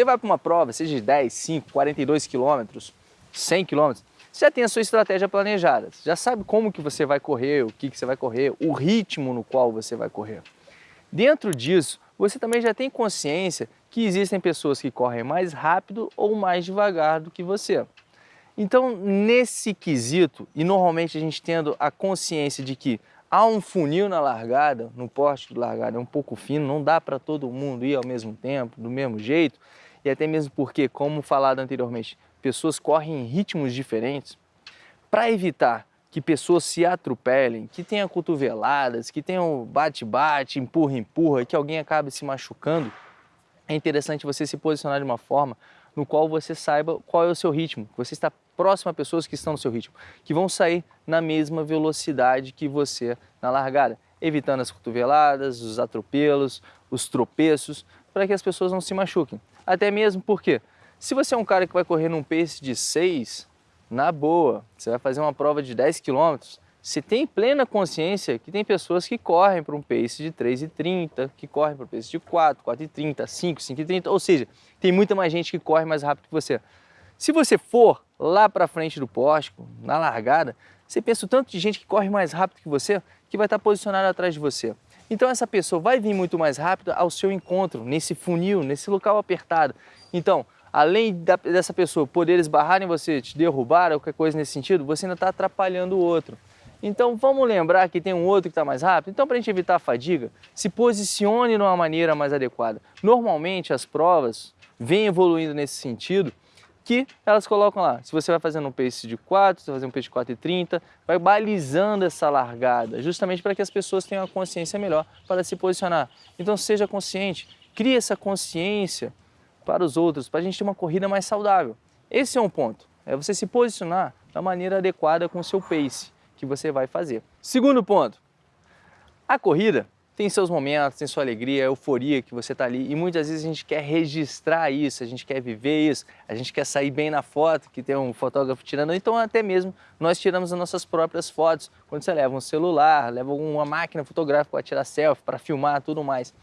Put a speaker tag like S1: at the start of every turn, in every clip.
S1: Você vai para uma prova, seja de 10, 5, 42 quilômetros, 100 quilômetros, você já tem a sua estratégia planejada, você já sabe como que você vai correr, o que, que você vai correr, o ritmo no qual você vai correr. Dentro disso, você também já tem consciência que existem pessoas que correm mais rápido ou mais devagar do que você. Então, nesse quesito, e normalmente a gente tendo a consciência de que há um funil na largada, no poste de largada é um pouco fino, não dá para todo mundo ir ao mesmo tempo, do mesmo jeito, e até mesmo porque, como falado anteriormente, pessoas correm em ritmos diferentes, para evitar que pessoas se atropelem, que tenham cotoveladas, que tenham bate-bate, empurra-empurra, que alguém acabe se machucando, é interessante você se posicionar de uma forma no qual você saiba qual é o seu ritmo, que você está próximo a pessoas que estão no seu ritmo, que vão sair na mesma velocidade que você na largada, evitando as cotoveladas, os atropelos, os tropeços, para que as pessoas não se machuquem. Até mesmo porque, se você é um cara que vai correr num pace de 6, na boa, você vai fazer uma prova de 10 quilômetros, você tem plena consciência que tem pessoas que correm para um pace de 3,30, que correm para um pace de 4, 4,30, 5, 5,30, ou seja, tem muita mais gente que corre mais rápido que você. Se você for lá para frente do poste, na largada, você pensa o tanto de gente que corre mais rápido que você, que vai estar posicionado atrás de você. Então essa pessoa vai vir muito mais rápido ao seu encontro, nesse funil, nesse local apertado. Então, além da, dessa pessoa poder esbarrar em você, te derrubar qualquer coisa nesse sentido, você ainda está atrapalhando o outro. Então vamos lembrar que tem um outro que está mais rápido? Então para a gente evitar a fadiga, se posicione de uma maneira mais adequada. Normalmente as provas vêm evoluindo nesse sentido, que elas colocam lá, se você vai fazendo um pace de 4, você vai fazer um pace de 4,30, vai balizando essa largada, justamente para que as pessoas tenham a consciência melhor para se posicionar. Então seja consciente, crie essa consciência para os outros, para a gente ter uma corrida mais saudável. Esse é um ponto, é você se posicionar da maneira adequada com o seu pace que você vai fazer. Segundo ponto, a corrida tem seus momentos, tem sua alegria, euforia que você está ali e muitas vezes a gente quer registrar isso, a gente quer viver isso, a gente quer sair bem na foto, que tem um fotógrafo tirando, então até mesmo nós tiramos as nossas próprias fotos, quando você leva um celular, leva uma máquina fotográfica para tirar selfie, para filmar, tudo mais.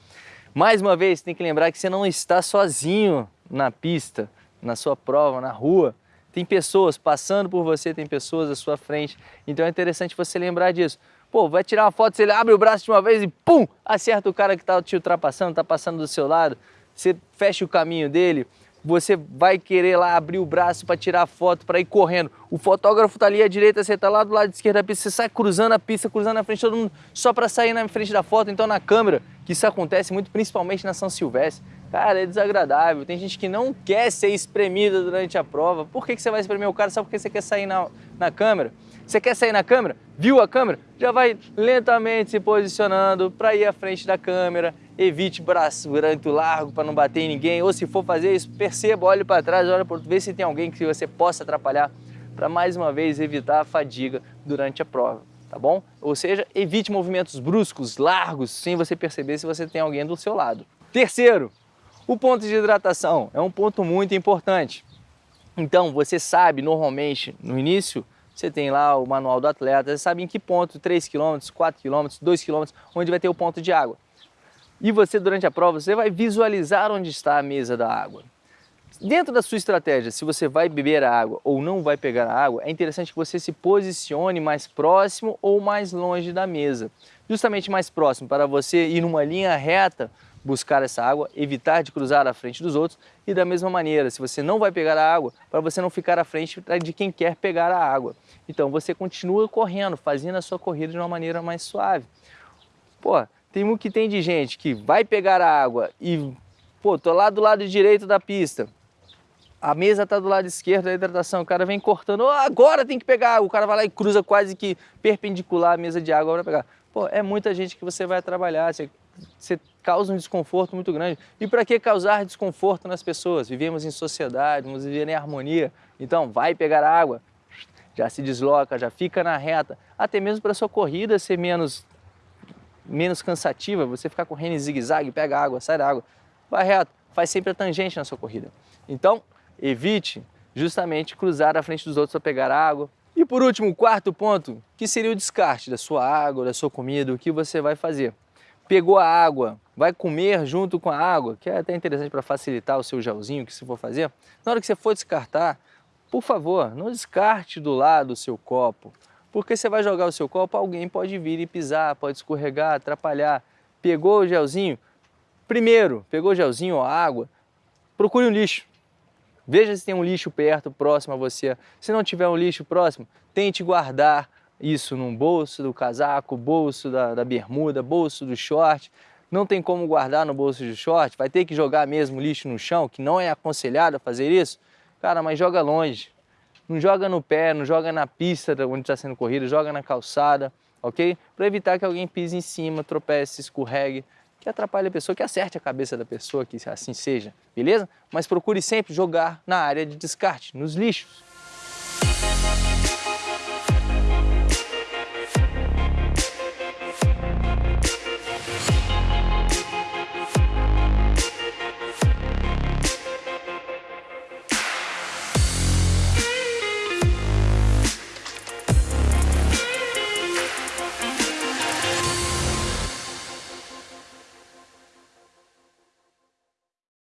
S1: Mais uma vez, tem que lembrar que você não está sozinho na pista, na sua prova, na rua, tem pessoas passando por você, tem pessoas à sua frente. Então é interessante você lembrar disso. Pô, vai tirar uma foto, você abre o braço de uma vez e pum, acerta o cara que está te ultrapassando, está passando do seu lado, você fecha o caminho dele, você vai querer lá abrir o braço para tirar a foto, para ir correndo. O fotógrafo está ali à direita, você está lá do lado esquerdo da pista, você sai cruzando a pista, cruzando a frente, todo mundo só para sair na frente da foto. Então na câmera, que isso acontece muito, principalmente na São Silvestre, Cara, é desagradável. Tem gente que não quer ser espremida durante a prova. Por que, que você vai espremer o cara só porque você quer sair na, na câmera? Você quer sair na câmera? Viu a câmera? Já vai lentamente se posicionando para ir à frente da câmera. Evite braço muito largo para não bater em ninguém. Ou se for fazer isso, perceba, olhe para trás, olhe para vê se tem alguém que você possa atrapalhar para mais uma vez evitar a fadiga durante a prova, tá bom? Ou seja, evite movimentos bruscos, largos, sem você perceber se você tem alguém do seu lado. Terceiro, o ponto de hidratação é um ponto muito importante. Então, você sabe, normalmente, no início, você tem lá o manual do atleta, você sabe em que ponto, 3 km, 4 km, 2 km, onde vai ter o ponto de água. E você, durante a prova, você vai visualizar onde está a mesa da água. Dentro da sua estratégia, se você vai beber a água ou não vai pegar a água, é interessante que você se posicione mais próximo ou mais longe da mesa. Justamente mais próximo, para você ir numa linha reta buscar essa água, evitar de cruzar à frente dos outros e da mesma maneira, se você não vai pegar a água, para você não ficar à frente de quem quer pegar a água. Então você continua correndo, fazendo a sua corrida de uma maneira mais suave. Pô, tem o que tem de gente que vai pegar a água e, pô, tô lá do lado direito da pista, a mesa está do lado esquerdo da hidratação, o cara vem cortando, oh, agora tem que pegar o cara vai lá e cruza quase que perpendicular a mesa de água para pegar. Pô, é muita gente que você vai trabalhar, você, você causa um desconforto muito grande. E para que causar desconforto nas pessoas? Vivemos em sociedade, vamos viver em harmonia. Então, vai pegar água, já se desloca, já fica na reta. Até mesmo para sua corrida ser menos, menos cansativa, você ficar correndo em zigue-zague, pega água, sai da água, vai reto, faz sempre a tangente na sua corrida. Então, evite justamente cruzar à frente dos outros para pegar água. E por último, o quarto ponto, que seria o descarte da sua água, da sua comida, o que você vai fazer. Pegou a água, vai comer junto com a água, que é até interessante para facilitar o seu gelzinho que você for fazer. Na hora que você for descartar, por favor, não descarte do lado do seu copo, porque você vai jogar o seu copo, alguém pode vir e pisar, pode escorregar, atrapalhar. Pegou o gelzinho, primeiro, pegou o gelzinho ou água, procure um lixo. Veja se tem um lixo perto, próximo a você. Se não tiver um lixo próximo, tente guardar isso num bolso do casaco, bolso da, da bermuda, bolso do short. Não tem como guardar no bolso do short, vai ter que jogar mesmo lixo no chão, que não é aconselhado fazer isso. Cara, mas joga longe. Não joga no pé, não joga na pista onde está sendo corrida, joga na calçada, ok? Para evitar que alguém pise em cima, tropece, escorregue, que atrapalhe a pessoa, que acerte a cabeça da pessoa, que assim seja, beleza? Mas procure sempre jogar na área de descarte, nos lixos.